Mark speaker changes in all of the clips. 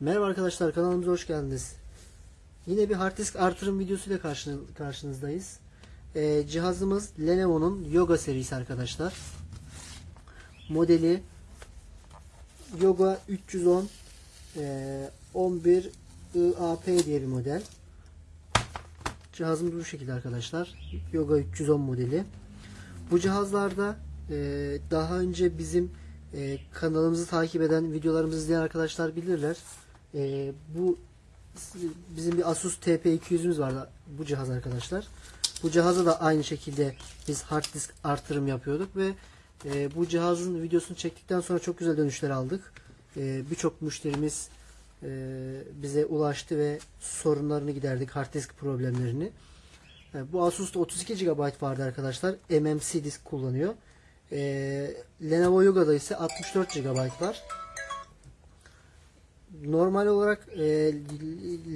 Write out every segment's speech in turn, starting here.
Speaker 1: Merhaba arkadaşlar kanalımıza hoş geldiniz. Yine bir hard disk artırım videosuyla karşın- karşınızdayız. Ee, cihazımız Lenovo'nun Yoga serisi arkadaşlar. Modeli Yoga 310 e, 11 IAP diye bir model. Cihazımız bu şekilde arkadaşlar. Yoga 310 modeli. Bu cihazlarda e, daha önce bizim e, kanalımızı takip eden, videolarımızı izleyen arkadaşlar bilirler. E, bu bizim bir Asus TP200'ümüz vardı bu cihaz arkadaşlar. Bu cihaza da aynı şekilde biz hard disk artırım yapıyorduk ve e, bu cihazın videosunu çektikten sonra çok güzel dönüşler aldık. E, Birçok müşterimiz e, bize ulaştı ve sorunlarını giderdik, hard disk problemlerini. E, Bu Asus'ta 32 GB vardı arkadaşlar. MMC disk kullanıyor. E, Lenovo Yoga'da ise 64 GB var. Normal olarak e,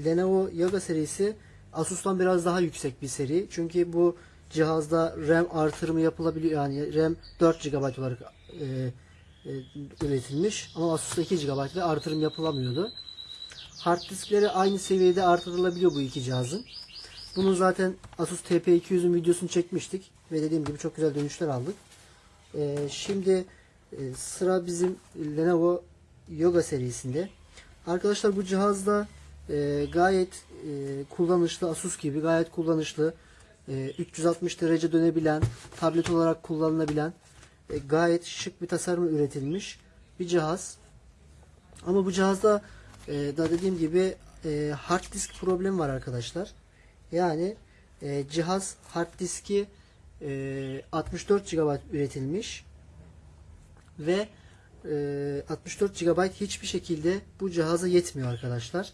Speaker 1: Lenovo Yoga serisi Asus'tan biraz daha yüksek bir seri. Çünkü bu cihazda RAM artırımı yapılabiliyor. Yani RAM 4 GB olarak e, e, üretilmiş. Ama Asus'ta 2 GB ve artırım yapılamıyordu. Hard diskleri aynı seviyede artırılabiliyor bu iki cihazın. Bunun zaten Asus TP200'ün videosunu çekmiştik. Ve dediğim gibi çok güzel dönüşler aldık. Ee, şimdi e, sıra bizim Lenovo Yoga serisinde. Arkadaşlar bu cihazda e, gayet e, kullanışlı Asus gibi gayet kullanışlı e, 360 derece dönebilen tablet olarak kullanılabilen e, gayet şık bir tasarım üretilmiş bir cihaz. Ama bu cihazda e, da dediğim gibi e, hard disk problemi var arkadaşlar. Yani e, cihaz hard diski e, 64 GB üretilmiş ve 64 GB hiçbir şekilde bu cihaza yetmiyor arkadaşlar.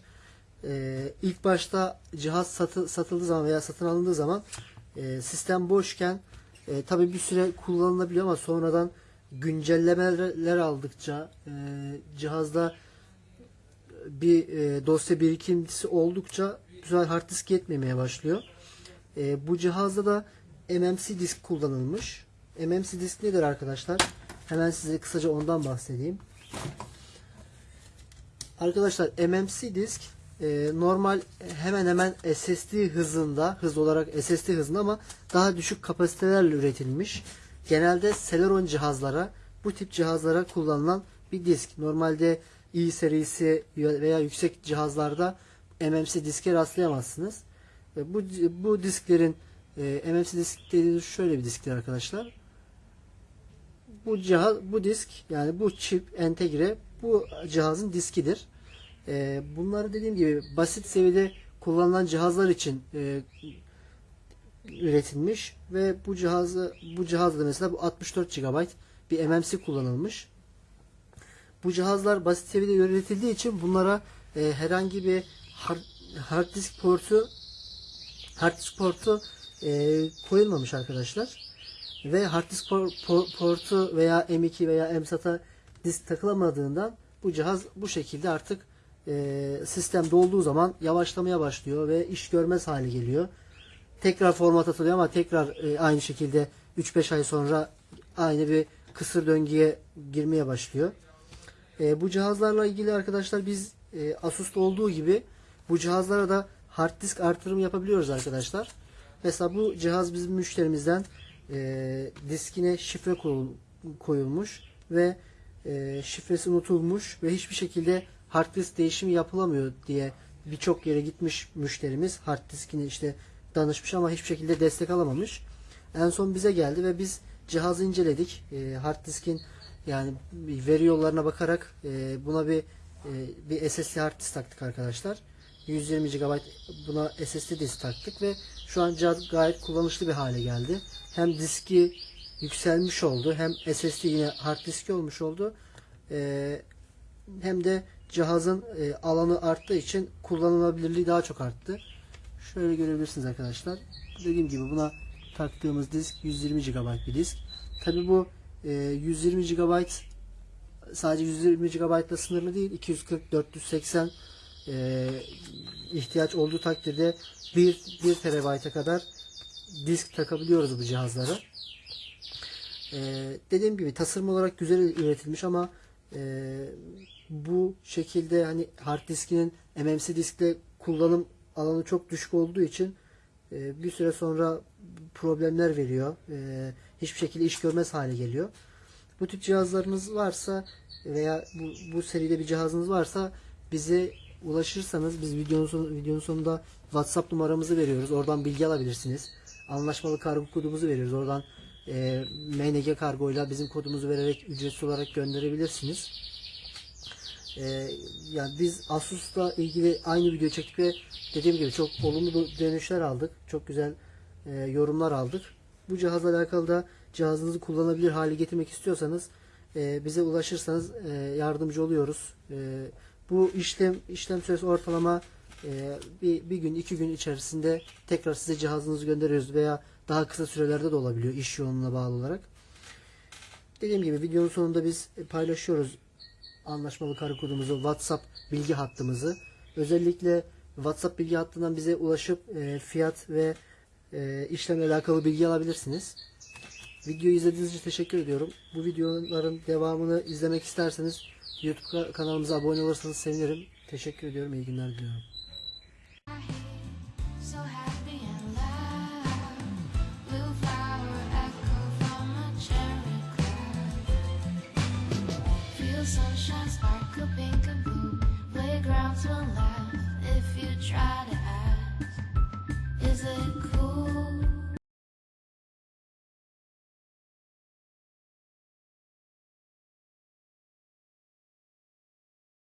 Speaker 1: E, ilk başta cihaz satı, satıldığı zaman veya satın alındığı zaman e, sistem boşken e, tabi bir süre kullanılabiliyor ama sonradan güncellemeler aldıkça e, cihazda bir dosya birikintisi oldukça güzel hard disk yetmemeye başlıyor. Bu cihazda da MMC disk kullanılmış. MMC disk nedir arkadaşlar? Hemen size kısaca ondan bahsedeyim. Arkadaşlar MMC disk e, normal hemen hemen SSD hızında, hız olarak SSD hızında ama daha düşük kapasitelerle üretilmiş. Genelde Celeron cihazlara, bu tip cihazlara kullanılan bir disk. Normalde i serisi veya yüksek cihazlarda MMC diske rastlayamazsınız. E, bu bu disklerin e, MMC disk dediğimiz şöyle bir disktir arkadaşlar. Bu cihaz, bu disk yani bu çip entegre bu cihazın diskidir. E, bunları dediğim gibi basit seviyede kullanılan cihazlar için e, üretilmiş ve bu cihazı bu cihazda mesela bu 64 GB bir MMC kullanılmış. Bu cihazlar basit seviyede üretildiği için bunlara e, herhangi bir hard, hard disk portu hard disk portu e, koyulmamış arkadaşlar. Ve hard disk por, por, portu veya M2 veya MSATA disk takılamadığından bu cihaz bu şekilde artık e, sistem dolduğu zaman yavaşlamaya başlıyor ve iş görmez hale geliyor. Tekrar format atılıyor ama tekrar e, aynı şekilde 3-5 ay sonra aynı bir kısır döngüye girmeye başlıyor. E, bu cihazlarla ilgili arkadaşlar biz e, Asus'ta olduğu gibi bu cihazlara da hard disk artırım yapabiliyoruz arkadaşlar. Mesela bu cihaz bizim müşterimizden e, diskine şifre koyulmuş ve e, şifresi unutulmuş ve hiçbir şekilde hard disk değişimi yapılamıyor diye birçok yere gitmiş müşterimiz hard diskini işte danışmış ama hiçbir şekilde destek alamamış. En son bize geldi ve biz cihazı inceledik. E, hard diskin yani veri yollarına bakarak e, buna bir e, bir SSD hard disk taktık arkadaşlar. 120 GB buna SSD disk taktık ve şu an cihaz gayet kullanışlı bir hale geldi. Hem diski yükselmiş oldu hem SSD yine hard diski olmuş oldu. E, hem de cihazın e, alanı arttığı için kullanılabilirliği daha çok arttı. Şöyle görebilirsiniz arkadaşlar. Dediğim gibi buna taktığımız disk 120 GB bir disk. Tabi bu e, 120 GB sadece 120 GB ile sınırlı değil. 240 480 e, ihtiyaç olduğu takdirde 1, 1 TB'a kadar disk takabiliyoruz bu cihazlara. E, dediğim gibi tasarım olarak güzel üretilmiş ama e, bu şekilde hani hard diskinin MMC diskle kullanım alanı çok düşük olduğu için e, bir süre sonra problemler veriyor. E, hiçbir şekilde iş görmez hale geliyor. Bu tip cihazlarınız varsa veya bu, bu seride bir cihazınız varsa bize ulaşırsanız biz videonun, videonun sonunda WhatsApp numaramızı veriyoruz. Oradan bilgi alabilirsiniz. Anlaşmalı kargo kodumuzu veriyoruz. Oradan e, MNG kargoyla bizim kodumuzu vererek ücretsiz olarak gönderebilirsiniz. E, yani biz Asus'la ilgili aynı video çektik ve dediğim gibi çok olumlu dönüşler aldık. Çok güzel e, yorumlar aldık. Bu cihazla alakalı da cihazınızı kullanabilir hale getirmek istiyorsanız e, bize ulaşırsanız e, yardımcı oluyoruz. E, bu işlem işlem süresi ortalama e, bir, bir gün iki gün içerisinde tekrar size cihazınızı gönderiyoruz veya daha kısa sürelerde de olabiliyor iş yoğunluğuna bağlı olarak. Dediğim gibi videonun sonunda biz paylaşıyoruz anlaşmalı karı kodumuzu, WhatsApp bilgi hattımızı. Özellikle WhatsApp bilgi hattından bize ulaşıp e, fiyat ve e, işlemle alakalı bilgi alabilirsiniz. Videoyu izlediğiniz için teşekkür ediyorum. Bu videoların devamını izlemek isterseniz YouTube ka- kanalımıza abone olursanız sevinirim. Teşekkür ediyorum. İyi günler diliyorum.
Speaker 2: music.